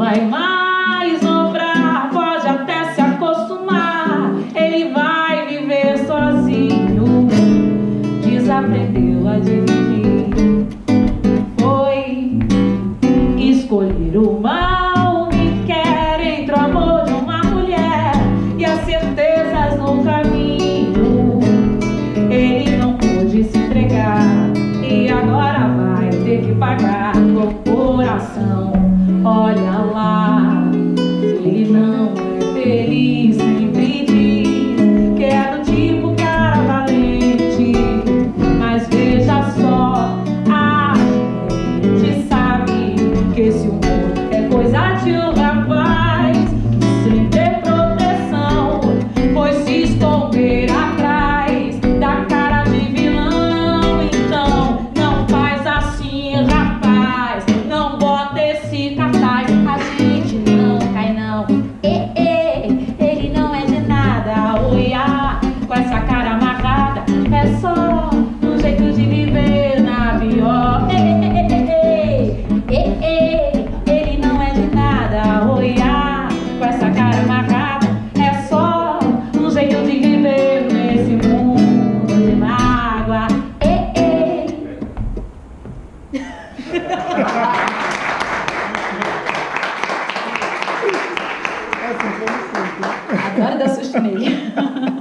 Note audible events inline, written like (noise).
vai mais obrar, pode até se acostumar, ele vai viver sozinho, desaprendeu a dividir. Foi escolher o mal que quer entre o amor de uma mulher e as certezas no caminho. Ele não pôde se entregar e agora vai ter que pagar com o coração. Olha feliz. água. Ei. Agora dá susto nele. (laughs)